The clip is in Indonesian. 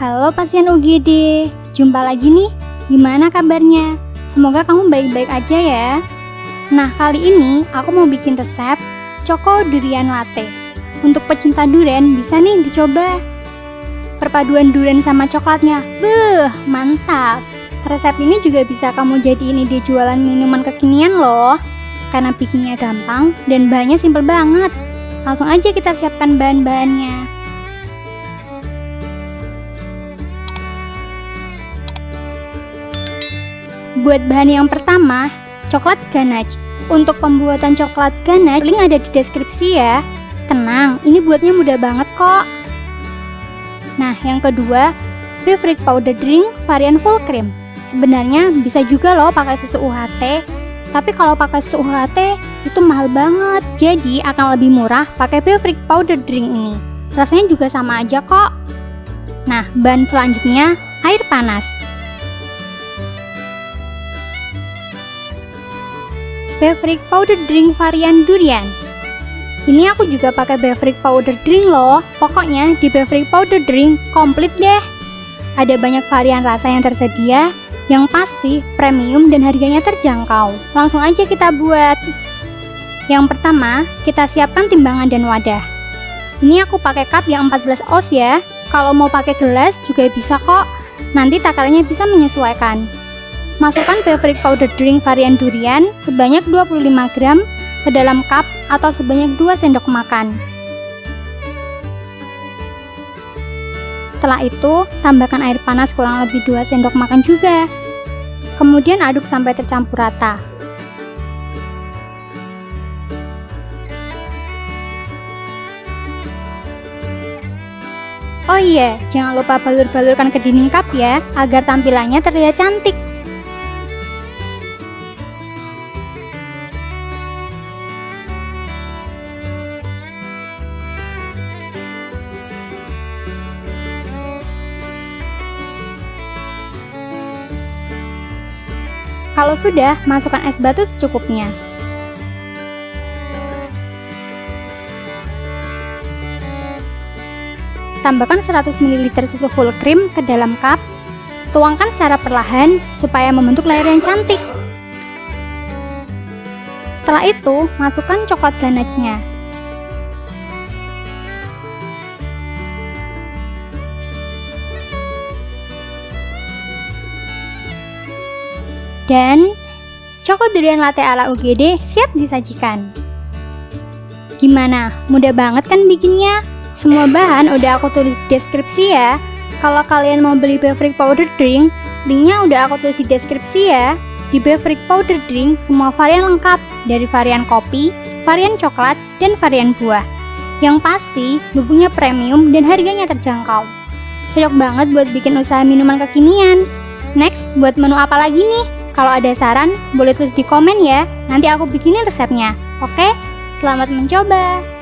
Halo pasien UGD, jumpa lagi nih. Gimana kabarnya? Semoga kamu baik-baik aja ya. Nah, kali ini aku mau bikin resep Choco Durian Latte. Untuk pecinta durian bisa nih dicoba. Perpaduan durian sama coklatnya, beuh, mantap. Resep ini juga bisa kamu jadiin ide jualan minuman kekinian loh. Karena bikinnya gampang dan bahannya simple banget. Langsung aja kita siapkan bahan-bahannya. Buat bahan yang pertama, coklat ganache. Untuk pembuatan coklat ganache, link ada di deskripsi ya. Tenang, ini buatnya mudah banget kok. Nah, yang kedua, beverage powder drink varian full cream. Sebenarnya bisa juga loh pakai susu UHT, tapi kalau pakai susu UHT itu mahal banget. Jadi akan lebih murah pakai beverage powder drink ini. Rasanya juga sama aja kok. Nah, bahan selanjutnya air panas. Beverage powder drink varian durian. Ini aku juga pakai beverage powder drink loh. Pokoknya di beverage powder drink komplit deh. Ada banyak varian rasa yang tersedia, yang pasti premium dan harganya terjangkau. Langsung aja kita buat. Yang pertama, kita siapkan timbangan dan wadah. Ini aku pakai cup yang 14 oz ya. Kalau mau pakai gelas juga bisa kok. Nanti takarannya bisa menyesuaikan. Masukkan beverage powder drink varian durian sebanyak 25 gram ke dalam cup atau sebanyak 2 sendok makan. Setelah itu, tambahkan air panas kurang lebih 2 sendok makan juga. Kemudian aduk sampai tercampur rata. Oh iya, jangan lupa balur-balurkan ke dinding cup ya, agar tampilannya terlihat cantik. Kalau sudah, masukkan es batu secukupnya. Tambahkan 100 ml susu full cream ke dalam cup. Tuangkan secara perlahan supaya membentuk layar yang cantik. Setelah itu, masukkan coklat ganache-nya. Dan Choco Durian Latte ala UGD siap disajikan. Gimana? Mudah banget kan bikinnya? Semua bahan udah aku tulis di deskripsi ya. Kalau kalian mau beli beverage powder drink, linknya udah aku tulis di deskripsi ya. Di beverage powder drink, semua varian lengkap, dari varian kopi, varian coklat, dan varian buah. Yang pasti, bubuknya premium dan harganya terjangkau. Cocok banget buat bikin usaha minuman kekinian. Next, buat menu apa lagi nih? Kalau ada saran, boleh tulis di komen ya. Nanti aku bikinin resepnya. Oke? Selamat mencoba.